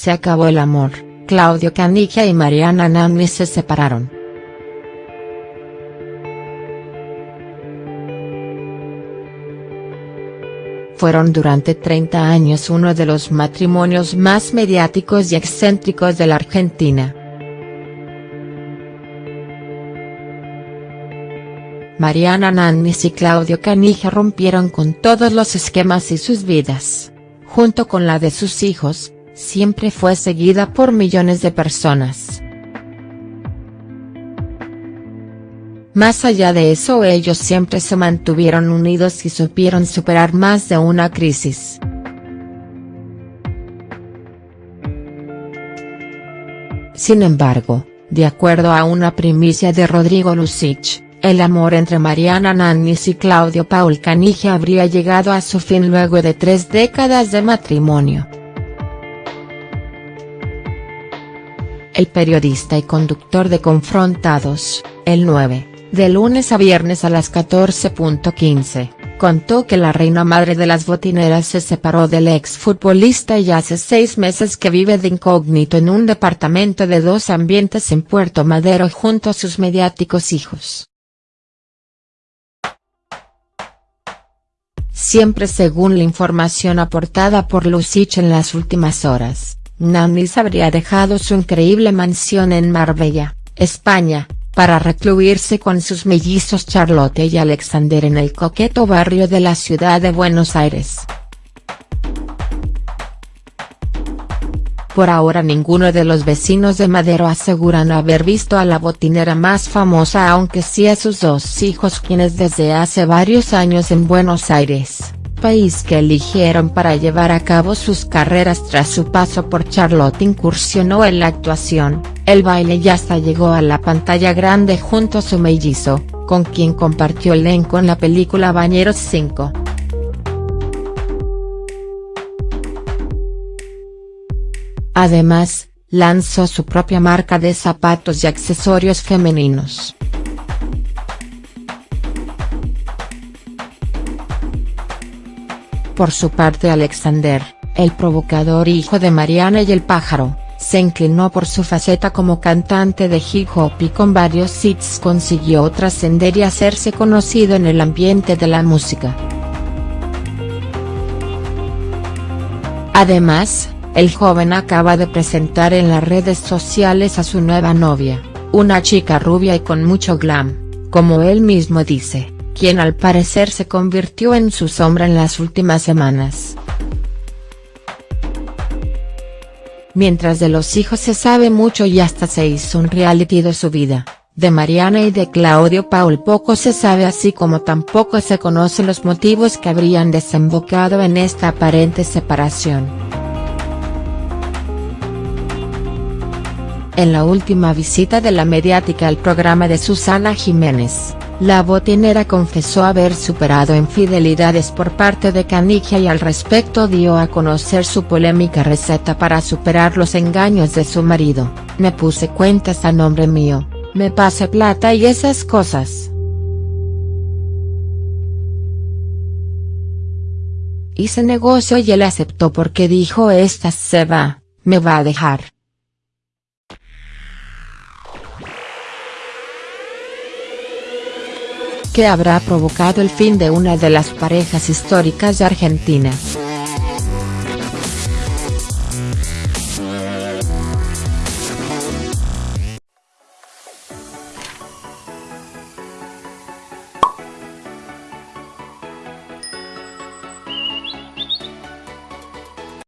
Se acabó el amor, Claudio Caniggia y Mariana Nanni se separaron. Fueron durante 30 años uno de los matrimonios más mediáticos y excéntricos de la Argentina. Mariana Nannis y Claudio Canija rompieron con todos los esquemas y sus vidas, junto con la de sus hijos, siempre fue seguida por millones de personas. Más allá de eso ellos siempre se mantuvieron unidos y supieron superar más de una crisis. Sin embargo, de acuerdo a una primicia de Rodrigo Lucich, el amor entre Mariana Nannis y Claudio Paul Canigia habría llegado a su fin luego de tres décadas de matrimonio. El periodista y conductor de Confrontados, el 9, de lunes a viernes a las 14.15, contó que la reina madre de las botineras se separó del exfutbolista y hace seis meses que vive de incógnito en un departamento de dos ambientes en Puerto Madero junto a sus mediáticos hijos. Siempre según la información aportada por Lucich en las últimas horas, Nanis habría dejado su increíble mansión en Marbella, España, para recluirse con sus mellizos Charlotte y Alexander en el coqueto barrio de la ciudad de Buenos Aires. Por ahora ninguno de los vecinos de Madero aseguran haber visto a la botinera más famosa aunque sí a sus dos hijos quienes desde hace varios años en Buenos Aires país que eligieron para llevar a cabo sus carreras tras su paso por Charlotte incursionó en la actuación, el baile y hasta llegó a la pantalla grande junto a su mellizo, con quien compartió elenco en la película Bañeros 5. Además, lanzó su propia marca de zapatos y accesorios femeninos. Por su parte Alexander, el provocador hijo de Mariana y el pájaro, se inclinó por su faceta como cantante de hip hop y con varios hits consiguió trascender y hacerse conocido en el ambiente de la música. Además, el joven acaba de presentar en las redes sociales a su nueva novia, una chica rubia y con mucho glam, como él mismo dice quien al parecer se convirtió en su sombra en las últimas semanas. Mientras de los hijos se sabe mucho y hasta se hizo un reality de su vida, de Mariana y de Claudio Paul poco se sabe así como tampoco se conocen los motivos que habrían desembocado en esta aparente separación. En la última visita de la mediática al programa de Susana Jiménez, la botinera confesó haber superado infidelidades por parte de Canigia y al respecto dio a conocer su polémica receta para superar los engaños de su marido, me puse cuentas a nombre mío, me pase plata y esas cosas. Hice negocio y él aceptó porque dijo esta se va, me va a dejar. Que habrá provocado el fin de una de las parejas históricas de Argentina.